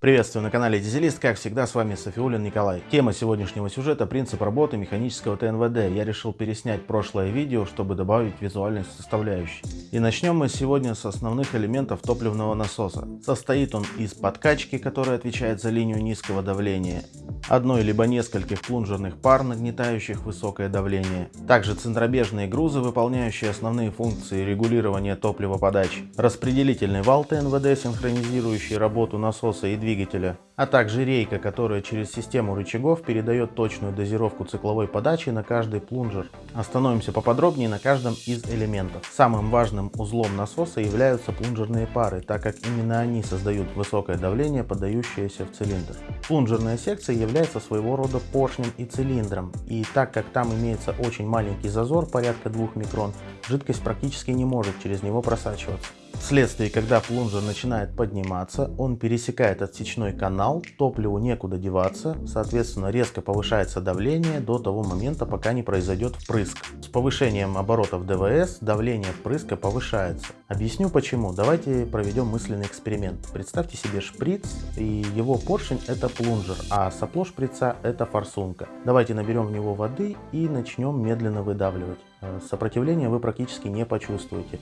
Приветствую на канале Дизелист, как всегда с вами Софиулин Николай. Тема сегодняшнего сюжета – принцип работы механического ТНВД. Я решил переснять прошлое видео, чтобы добавить визуальной составляющей. И начнем мы сегодня с основных элементов топливного насоса. Состоит он из подкачки, которая отвечает за линию низкого давления, одной либо нескольких плунжерных пар, нагнетающих высокое давление, также центробежные грузы, выполняющие основные функции регулирования топливоподачи, распределительный вал ТНВД, синхронизирующий работу насоса и двигателя, двигателя, а также рейка, которая через систему рычагов передает точную дозировку цикловой подачи на каждый плунжер. Остановимся поподробнее на каждом из элементов. Самым важным узлом насоса являются плунжерные пары, так как именно они создают высокое давление, подающееся в цилиндр. Плунжерная секция является своего рода поршнем и цилиндром, и так как там имеется очень маленький зазор, порядка 2 микрон, жидкость практически не может через него просачиваться. Вследствие, когда плунжер начинает подниматься, он пересекает отсечной канал, топливу некуда деваться, соответственно резко повышается давление до того момента, пока не произойдет впрыск. С повышением оборотов ДВС давление впрыска повышается. Объясню почему. Давайте проведем мысленный эксперимент. Представьте себе шприц и его поршень это плунжер, а сопло шприца это форсунка. Давайте наберем в него воды и начнем медленно выдавливать. Э, сопротивления вы практически не почувствуете.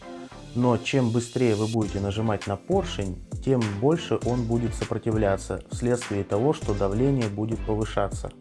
Но чем быстрее вы будете нажимать на поршень, тем больше он будет сопротивляться вследствие того, что давление будет повышаться.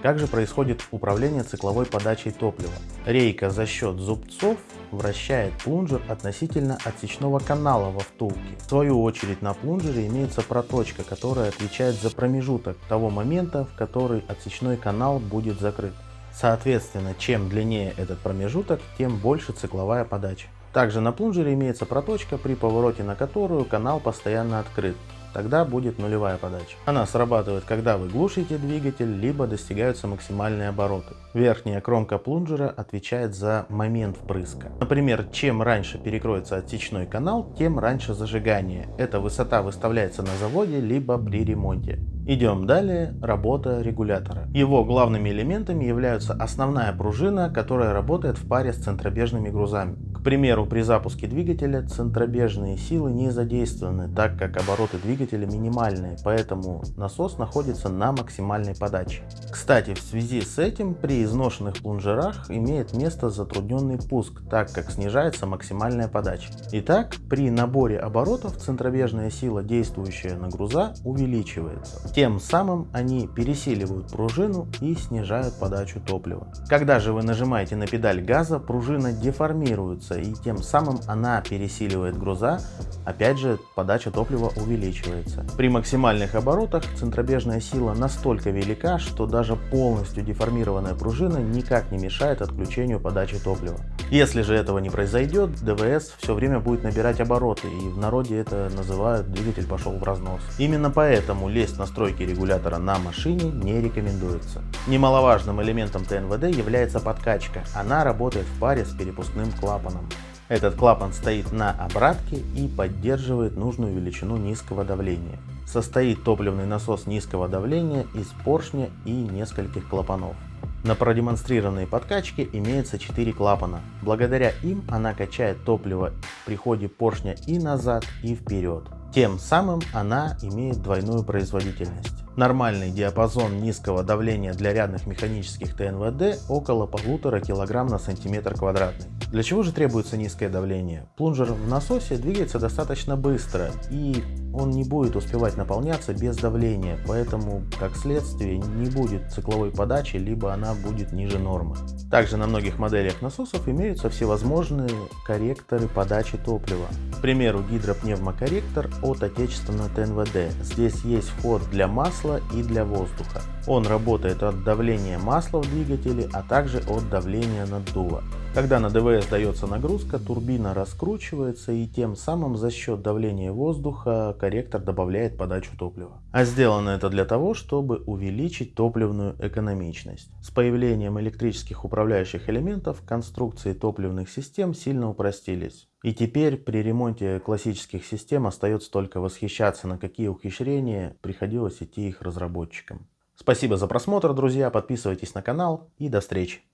Как же происходит управление цикловой подачей топлива? Рейка за счет зубцов вращает плунжер относительно отсечного канала во втулке. В свою очередь на плунжере имеется проточка, которая отвечает за промежуток того момента, в который отсечной канал будет закрыт. Соответственно, чем длиннее этот промежуток, тем больше цикловая подача. Также на плунжере имеется проточка, при повороте на которую канал постоянно открыт. Тогда будет нулевая подача. Она срабатывает, когда вы глушите двигатель, либо достигаются максимальные обороты. Верхняя кромка плунжера отвечает за момент впрыска. Например, чем раньше перекроется отсечной канал, тем раньше зажигание. Эта высота выставляется на заводе, либо при ремонте. Идем далее, работа регулятора. Его главными элементами являются основная пружина, которая работает в паре с центробежными грузами примеру, при запуске двигателя центробежные силы не задействованы, так как обороты двигателя минимальные, поэтому насос находится на максимальной подаче. Кстати, в связи с этим при изношенных плунжерах имеет место затрудненный пуск, так как снижается максимальная подача. Итак, при наборе оборотов центробежная сила, действующая на груза, увеличивается. Тем самым они пересиливают пружину и снижают подачу топлива. Когда же вы нажимаете на педаль газа, пружина деформируется и тем самым она пересиливает груза, опять же подача топлива увеличивается. При максимальных оборотах центробежная сила настолько велика, что даже полностью деформированная пружина никак не мешает отключению подачи топлива. Если же этого не произойдет, ДВС все время будет набирать обороты и в народе это называют двигатель пошел в разнос. Именно поэтому лезть в настройки регулятора на машине не рекомендуется. Немаловажным элементом ТНВД является подкачка. Она работает в паре с перепускным клапаном. Этот клапан стоит на обратке и поддерживает нужную величину низкого давления. Состоит топливный насос низкого давления из поршня и нескольких клапанов. На продемонстрированной подкачке имеется 4 клапана. Благодаря им она качает топливо при ходе поршня и назад, и вперед. Тем самым она имеет двойную производительность. Нормальный диапазон низкого давления для рядных механических ТНВД около 1,5 кг на сантиметр квадратный. Для чего же требуется низкое давление? Плунжер в насосе двигается достаточно быстро и он не будет успевать наполняться без давления, поэтому как следствие не будет цикловой подачи, либо она будет ниже нормы. Также на многих моделях насосов имеются всевозможные корректоры подачи топлива. К примеру, гидропневмокорректор от отечественного ТНВД. Здесь есть вход для масла и для воздуха. Он работает от давления масла в двигателе, а также от давления наддува. Когда на ДВС дается нагрузка, турбина раскручивается и тем самым за счет давления воздуха корректор добавляет подачу топлива. А сделано это для того, чтобы увеличить топливную экономичность. С появлением электрических управляющих элементов конструкции топливных систем сильно упростились. И теперь при ремонте классических систем остается только восхищаться, на какие ухищрения приходилось идти их разработчикам. Спасибо за просмотр, друзья, подписывайтесь на канал и до встречи.